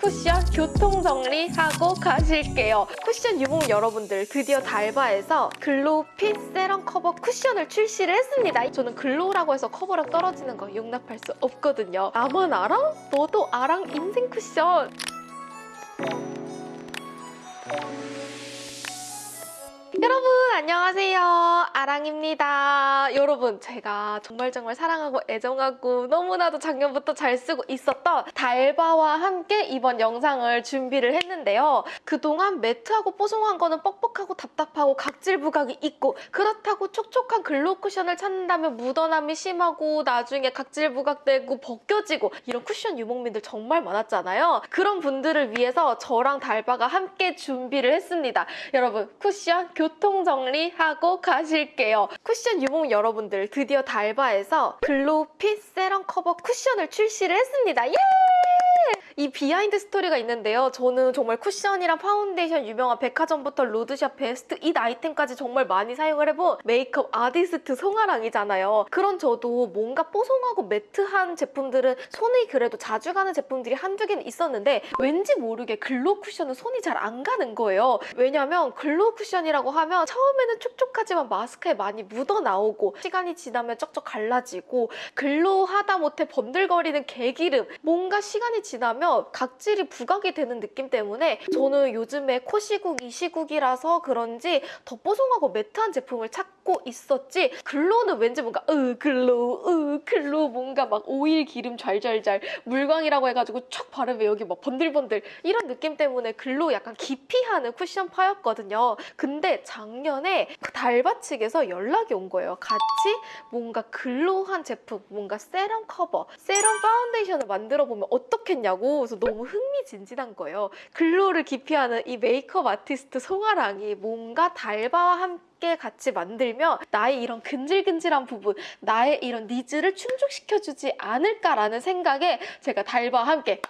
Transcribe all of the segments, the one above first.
쿠션 교통 정리하고 가실게요. 쿠션 유목 여러분들 드디어 달바에서 glow fit 세럼 커버 쿠션을 출시를 했습니다. 저는 glow라고 해서 커버력 떨어지는 거 용납할 수 없거든요. 나만 알아? 너도 아랑 인생 쿠션. 여러분 안녕하세요. 아랑입니다. 여러분 제가 정말 정말 사랑하고 애정하고 너무나도 작년부터 잘 쓰고 있었던 달바와 함께 이번 영상을 준비를 했는데요. 그동안 matte하고 뽀송한 거는 뻑뻑하고 답답하고 각질 부각이 있고 그렇다고 촉촉한 glow 쿠션을 찾는다면 묻어남이 심하고 나중에 각질 부각되고 벗겨지고 이런 쿠션 유목민들 정말 많았잖아요. 그런 분들을 위해서 저랑 달바가 함께 준비를 했습니다. 여러분 쿠션 교통 정리하고 가실게요. 쿠션 유목 여러분들 드디어 달바에서 glow fit 세럼 커버 쿠션을 출시를 했습니다. 예! 이 비하인드 스토리가 있는데요. 저는 정말 쿠션이랑 파운데이션 유명한 백화점부터 로드샵 베스트 잇 아이템까지 정말 많이 사용을 해본 메이크업 아티스트 송아랑이잖아요. 그런 저도 뭔가 뽀송하고 matte한 제품들은 손이 그래도 자주 가는 제품들이 한두 개는 있었는데 왠지 모르게 glow 쿠션은 손이 잘 안 가는 거예요. 왜냐면 glow 쿠션이라고 하면 처음에는 촉촉하지만 마스크에 많이 묻어 나오고 시간이 지나면 쩍쩍 갈라지고 glow 하다 못해 번들거리는 개기름 뭔가 시간이 지나면 각질이 부각이 되는 느낌 때문에 저는 요즘에 코 시국 이 시국이라서 그런지 더 뽀송하고 matte한 제품을 찾고 있었지 glow는 왠지 뭔가 으 glow 으 glow 뭔가 막 오일 기름 잘잘잘 물광이라고 해가지고 촥 바르면 여기 막 번들번들 이런 느낌 때문에 glow 약간 기피하는 쿠션 파였거든요. 근데 작년에 그 달바 측에서 연락이 온 거예요. 같이 뭔가 glow한 제품 뭔가 세럼 커버 세럼 파운데이션을 만들어 보면 어떻겠냐고 그래서 너무 흥미진진한 거예요. glow를 기피하는 이 메이크업 아티스트 송아랑이 뭔가 달바와 함께 같이 만들면 나의 이런 근질근질한 부분, 나의 이런 needs를 충족시켜주지 않을까라는 생각에 제가 달바와 함께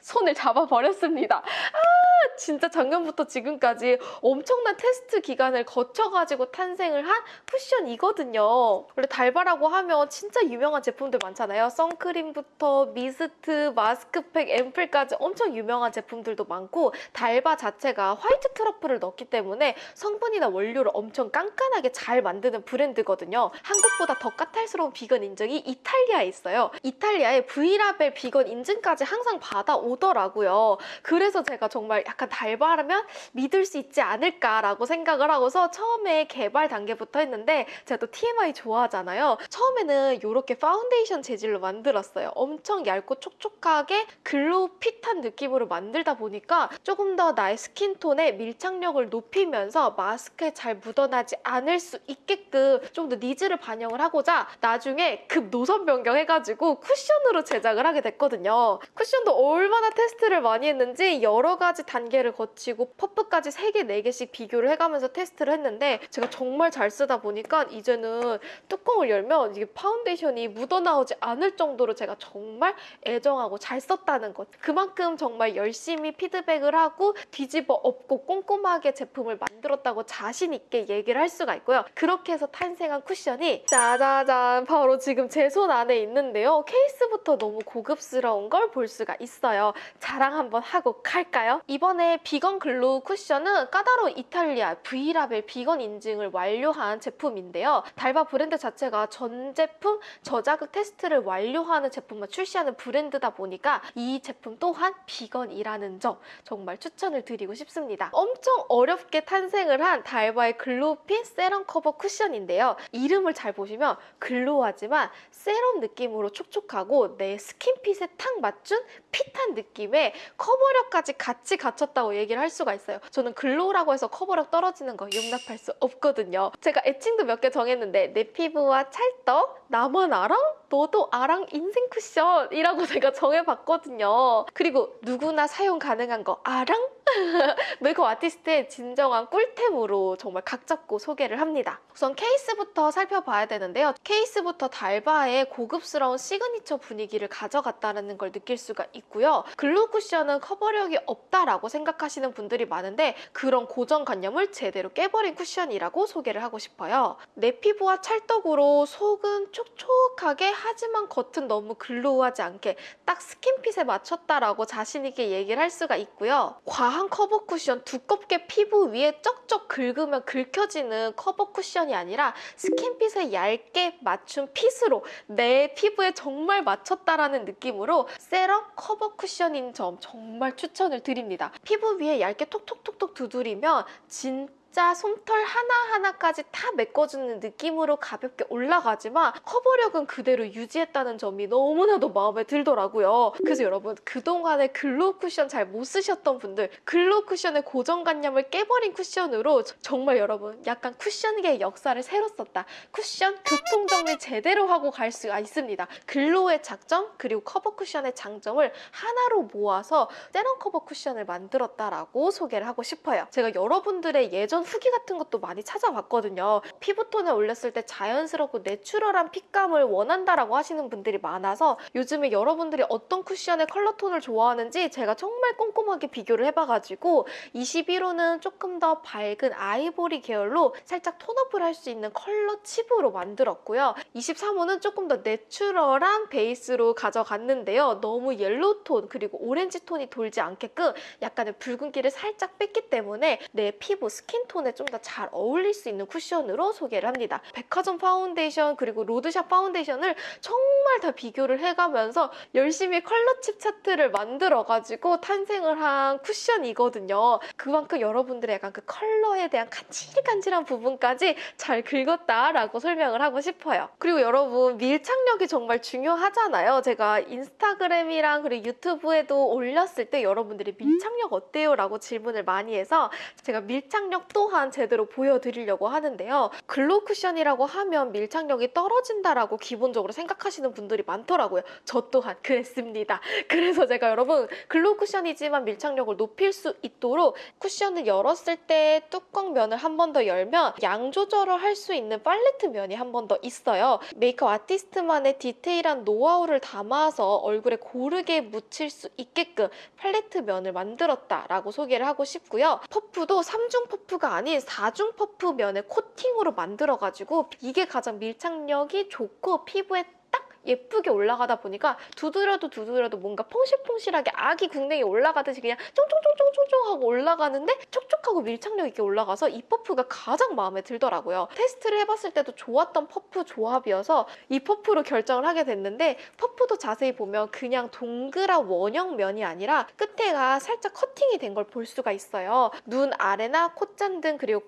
손을 잡아버렸습니다. 아, 진짜 작년부터 지금까지 엄청난 테스트 기간을 거쳐가지고 탄생을 한 쿠션이거든요. 원래 달바라고 하면 진짜 유명한 제품들 많잖아요. 선크림부터 미스트, 마스크팩, 앰플까지 엄청 유명한 제품들도 많고 달바 자체가 화이트 트러플을 넣기 때문에 성분이나 원료를 엄청 깐깐하게 잘 만드는 브랜드거든요. 한국보다 더 까탈스러운 비건 인증이 이탈리아에 있어요. 이탈리아의 V라벨 비건 인증까지 항상 받아 오더라고요. 그래서 제가 정말 약간 달바라면 믿을 수 있지 않을까라고 생각을 하고서 처음에 개발 단계부터 했는데 제가 또 TMI 좋아하잖아요. 처음에는 이렇게 파운데이션 재질로 만들었어요. 엄청 얇고 촉촉하게 glow fit한 느낌으로 만들다 보니까 조금 더 나의 skin tone의 밀착력을 높이면서 마스크에 잘 묻어나지 않을 수 있게끔 좀 더 needs를 반영을 하고자 나중에 급 노선 변경해가지고 쿠션으로 제작을 하게 됐거든요. 쿠션도 얼마나 테스트를 많이 했는지 여러 가지 단계를 거치고 퍼프까지 3개, 4개씩 비교를 해가면서 테스트를 했는데 제가 정말 잘 쓰다 보니까 이제는 뚜껑을 열면 이게 파운데이션이 묻어나오지 않을 정도로 제가 정말 애정하고 잘 썼다는 것. 그만큼 정말 열심히 피드백을 하고 뒤집어 엎고 꼼꼼하게 제품을 만들었다고 자신 있게 얘기를 할 수가 있고요. 그렇게 해서 탄생한 쿠션이 짜자잔 바로 지금 제 손 안에 있는데요. 케이스부터 너무 고급스러운 걸 볼 수가 있어요. 자랑 한번 하고 갈까요? 이번에 비건 glow 쿠션은 까다로운 이탈리아 V라벨 비건 인증을 완료한 제품인데요. 달바 브랜드 자체가 전 제품 저자극 테스트를 완료하는 제품만 출시하는 브랜드다 보니까 이 제품 또한 비건이라는 점 정말 추천을 드리고 싶습니다. 엄청 어렵게 탄생을 한 달바의 glow fit 세럼 커버 쿠션인데요. 이름을 잘 보시면 glow하지만 세럼 느낌으로 촉촉하고 내 skin fit에 탁 맞춘 fit한 느낌의 커버력까지 같이 갖췄다고 얘기를 할 수가 있어요. 저는 glow라고 해서 커버력 떨어지는 거 용납할 수 없거든요. 제가 애칭도 몇 개 정했는데 내 피부와 찰떡, 나만 알아? 너도 아랑 인생 쿠션이라고 제가 정해봤거든요. 그리고 누구나 사용 가능한 거 아랑? 메이크업 아티스트의 진정한 꿀템으로 정말 각 잡고 소개를 합니다. 우선 케이스부터 살펴봐야 되는데요. 케이스부터 달바의 고급스러운 시그니처 분위기를 가져갔다는 걸 느낄 수가 있고요. glow 쿠션은 커버력이 없다라고 생각하시는 분들이 많은데 그런 고정관념을 제대로 깨버린 쿠션이라고 소개를 하고 싶어요. 내 피부와 찰떡으로 속은 촉촉하게 하지만 겉은 너무 glow하지 않게 딱 skin fit에 맞췄다라고 자신 있게 얘기를 할 수가 있고요. 과한 커버 쿠션 두껍게 피부 위에 쩍쩍 긁으면 긁혀지는 커버 쿠션이 아니라 skin fit에 얇게 맞춘 fit으로 내 피부에 정말 맞췄다라는 느낌으로 세럼 커버 쿠션인 점 정말 추천을 드립니다. 피부 위에 얇게 톡톡톡톡 두드리면 진 진짜 솜털 하나하나까지 다 메꿔주는 느낌으로 가볍게 올라가지만 커버력은 그대로 유지했다는 점이 너무나도 마음에 들더라고요. 그래서 여러분 그동안에 glow 쿠션 잘 못 쓰셨던 분들 glow 쿠션의 고정관념을 깨버린 쿠션으로 정말 여러분 약간 쿠션계의 역사를 새로 썼다. 쿠션 교통정리 제대로 하고 갈 수가 있습니다. glow의 장점 그리고 커버 쿠션의 장점을 하나로 모아서 세럼 커버 쿠션을 만들었다라고 소개를 하고 싶어요. 제가 여러분들의 예전 후기 같은 것도 많이 찾아봤거든요. 피부톤에 올렸을 때 자연스럽고 내추럴한 fit감을 원한다라고 하시는 분들이 많아서 요즘에 여러분들이 어떤 쿠션의 컬러톤을 좋아하는지 제가 정말 꼼꼼하게 비교를 해봐가지고 21호는 조금 더 밝은 아이보리 계열로 살짝 tone up을 할 수 있는 컬러 칩으로 만들었고요. 23호는 조금 더 내추럴한 베이스로 가져갔는데요. 너무 옐로우 톤 그리고 오렌지 톤이 돌지 않게끔 약간의 붉은기를 살짝 뺐기 때문에 내 피부 스킨 톤에 좀 더 잘 어울릴 수 있는 쿠션으로 소개를 합니다. 백화점 파운데이션 그리고 road shop 파운데이션을 정말 다 비교를 해가면서 열심히 컬러 칩 차트를 만들어가지고 탄생을 한 쿠션이거든요. 그만큼 여러분들의 약간 그 컬러에 대한 간질간질한 부분까지 잘 긁었다라고 설명을 하고 싶어요. 그리고 여러분 밀착력이 정말 중요하잖아요. 제가 인스타그램이랑 그리고 유튜브에도 올렸을 때 여러분들이 밀착력 어때요? 라고 질문을 많이 해서 제가 밀착력 또한 제대로 보여드리려고 하는데요. glow 쿠션이라고 하면 밀착력이 떨어진다라고 기본적으로 생각하시는 분들이 많더라고요. 저 또한 그랬습니다. 그래서 제가 여러분 glow 쿠션이지만 밀착력을 높일 수 있도록 쿠션을 열었을 때 뚜껑 면을 한 번 더 열면 양 조절을 할 수 있는 팔레트 면이 한 번 더 있어요. 메이크업 아티스트만의 디테일한 노하우를 담아서 얼굴에 고르게 묻힐 수 있게끔 팔레트 면을 만들었다라고 소개를 하고 싶고요. 퍼프도 3중 퍼프가 아닌 4중 퍼프 면의 코팅으로 만들어가지고 이게 가장 밀착력이 좋고 피부에 딱 예쁘게 올라가다 보니까 두드려도 두드려도 뭔가 퐁실퐁실하게 아기 궁뎅이 올라가듯이 그냥 쫑쫑쫑쫑쫑쫑 하고 올라가는데 촉촉하고 밀착력 있게 올라가서 이 퍼프가 가장 마음에 들더라고요. 테스트를 해봤을 때도 좋았던 퍼프 조합이어서 이 퍼프로 결정을 하게 됐는데 퍼프도 자세히 보면 그냥 동그란 원형 면이 아니라 끝에가 살짝 커팅이 된 걸 볼 수가 있어요. 눈 아래나 콧잔등 그리고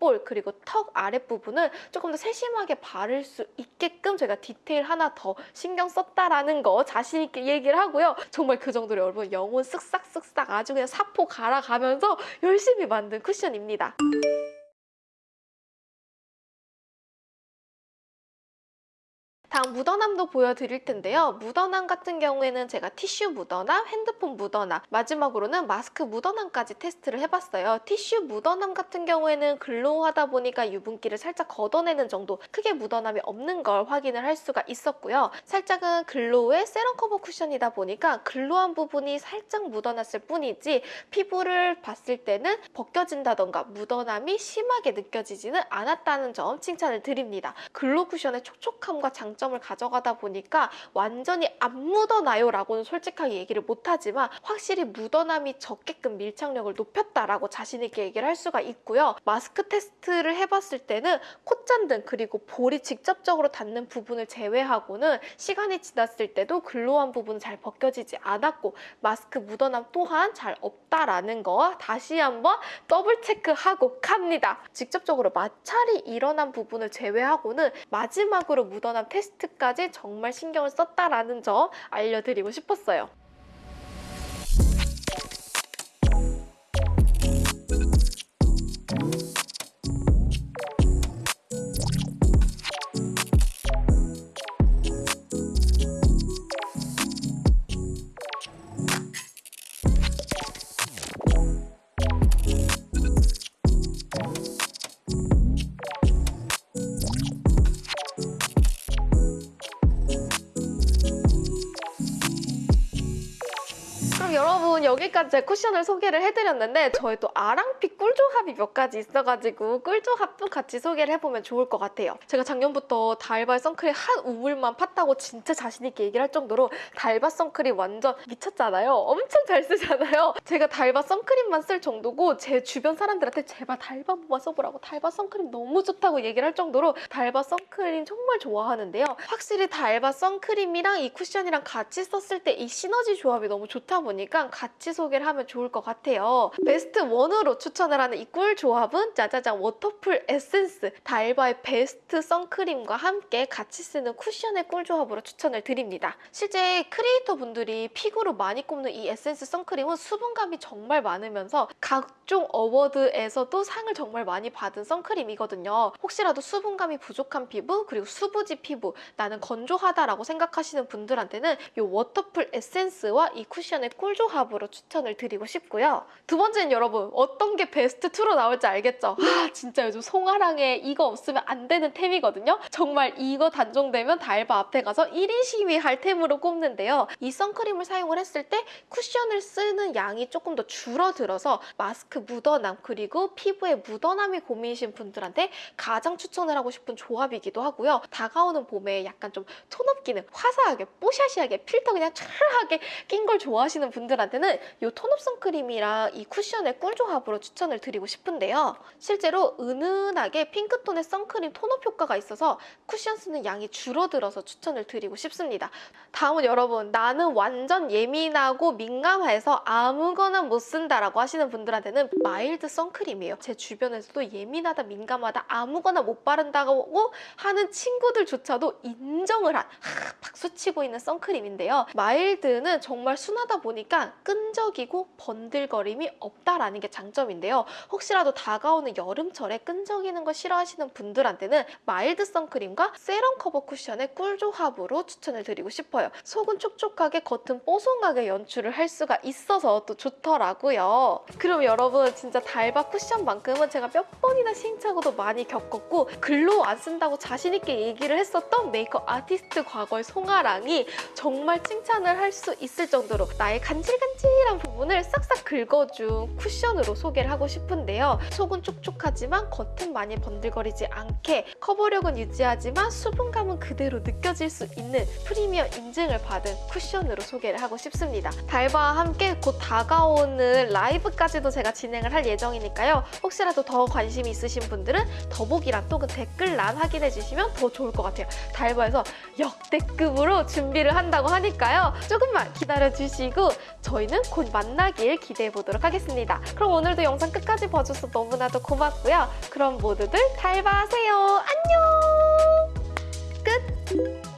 콧볼 그리고 턱 아랫부분을 조금 더 세심하게 바를 수 있게끔 제가 디테일 하나 더 신경 썼다라는 거 자신 있게 얘기를 하고요. 정말 그 정도로 여러분 영혼 쓱싹쓱싹 아주 그냥 사포 갈아가면서 열심히 만든 쿠션입니다. 다음 묻어남도 보여드릴 텐데요. 묻어남 같은 경우에는 제가 티슈 묻어남, 핸드폰 묻어남, 마지막으로는 마스크 묻어남까지 테스트를 해봤어요. 티슈 묻어남 같은 경우에는 glow하다 보니까 유분기를 살짝 걷어내는 정도 크게 묻어남이 없는 걸 확인을 할 수가 있었고요. 살짝은 glow의 세럼 커버 쿠션이다 보니까 glow한 부분이 살짝 묻어났을 뿐이지 피부를 봤을 때는 벗겨진다던가 묻어남이 심하게 느껴지지는 않았다는 점 칭찬을 드립니다. glow 쿠션의 촉촉함과 장점 장점을 가져가다 보니까 완전히 안 묻어나요 라고는 솔직하게 얘기를 못하지만 확실히 묻어남이 적게끔 밀착력을 높였다라고 자신 있게 얘기를 할 수가 있고요. 마스크 테스트를 해봤을 때는 콧잔등 그리고 볼이 직접적으로 닿는 부분을 제외하고는 시간이 지났을 때도 glow한 부분은 잘 벗겨지지 않았고 마스크 묻어남 또한 잘 없다라는 거 다시 한번 더블 체크하고 갑니다. 직접적으로 마찰이 일어난 부분을 제외하고는 마지막으로 묻어남 테스트 테스트까지 정말 신경을 썼다라는 점 알려드리고 싶었어요. 여러분 여기까지 제 쿠션을 소개를 해드렸는데 저희 또 아랑pick 꿀조합이 몇 가지 있어가지고 꿀조합도 같이 소개를 해보면 좋을 것 같아요. 제가 작년부터 달바 선크림 한 우물만 팠다고 진짜 자신있게 얘기를 할 정도로 달바 선크림 완전 미쳤잖아요. 엄청 잘 쓰잖아요. 제가 달바 선크림만 쓸 정도고 제 주변 사람들한테 제발 달바 한 번만 써보라고 달바 선크림 너무 좋다고 얘기를 할 정도로 달바 선크림 정말 좋아하는데요. 확실히 달바 선크림이랑 이 쿠션이랑 같이 썼을 때 이 시너지 조합이 너무 좋다 보니까 같이 소개를 하면 좋을 것 같아요. 베스트 1으로 추천 을 하는 이 꿀 조합은 짜자잔 워터풀 에센스 달바의 베스트 선크림과 함께 같이 쓰는 쿠션의 꿀 조합으로 추천을 드립니다. 실제 크리에이터 분들이 pick으로 많이 꼽는 이 에센스 선크림은 수분감이 정말 많으면서 각종 award에서도 상을 정말 많이 받은 선크림이거든요. 혹시라도 수분감이 부족한 피부 그리고 수부지 피부 나는 건조하다라고 생각하시는 분들한테는 이 워터풀 에센스와 이 쿠션의 꿀 조합으로 추천을 드리고 싶고요. 두 번째는 여러분 어떤 게 베스트 2로 나올지 알겠죠? 아 진짜 요즘 송아랑에 이거 없으면 안 되는 템이거든요. 정말 이거 단종되면 달바 앞에 가서 1인 시위할 템으로 꼽는데요. 이 선크림을 사용을 했을 때 쿠션을 쓰는 양이 조금 더 줄어들어서 마스크 묻어남 그리고 피부에 묻어남이 고민이신 분들한테 가장 추천을 하고 싶은 조합이기도 하고요. 다가오는 봄에 약간 좀 톤업 기능 화사하게 뽀샤시하게 필터 그냥 촤르하게 낀 걸 좋아하시는 분들한테는 이 톤업 선크림이랑 이 쿠션의 꿀 조합으로 추천 을 드리고 싶은데요. 실제로 은은하게 핑크톤의 선크림 톤업 효과가 있어서 쿠션 쓰는 양이 줄어들어서 추천을 드리고 싶습니다. 다음은 여러분 나는 완전 예민하고 민감해서 아무거나 못 쓴다라고 하시는 분들한테는 마일드 선크림이에요. 제 주변에서도 예민하다 민감하다 아무거나 못 바른다고 하는 친구들조차도 인정을 한 하, 박수치고 있는 선크림인데요. 마일드는 정말 순하다 보니까 끈적이고 번들거림이 없다라는 게 장점인데요. 혹시라도 다가오는 여름철에 끈적이는 거 싫어하시는 분들한테는 마일드 선크림과 세럼 커버 쿠션의 꿀 조합으로 추천을 드리고 싶어요. 속은 촉촉하게 겉은 뽀송하게 연출을 할 수가 있어서 또 좋더라고요. 그럼 여러분 진짜 달바 쿠션만큼은 제가 몇 번이나 시행착오도 많이 겪었고 글로 안 쓴다고 자신 있게 얘기를 했었던 메이크업 아티스트 과거의 송아랑이 정말 칭찬을 할 수 있을 정도로 나의 간질간질한 부분을 싹싹 긁어준 쿠션으로 소개를 하고 싶은데요. 속은 촉촉하지만 겉은 많이 번들거리지 않게 커버력은 유지하지만 수분감은 그대로 느껴질 수 있는 프리미엄 인증을 받은 쿠션으로 소개를 하고 싶습니다. 달바와 함께 곧 다가오는 라이브까지도 제가 진행을 할 예정이니까요. 혹시라도 더 관심이 있으신 분들은 더보기란 또그 댓글란 확인해 주시면 더 좋을 것 같아요. 달바에서 역대급으로 준비를 한다고 하니까요. 조금만 기다려 주시고 저희는 곧 만나길 기대해 보도록 하겠습니다. 그럼 오늘도 영상 끝까지 봐줘서 너무나도 고맙고요. 그럼 모두들 달바하세요. 안녕! 끝!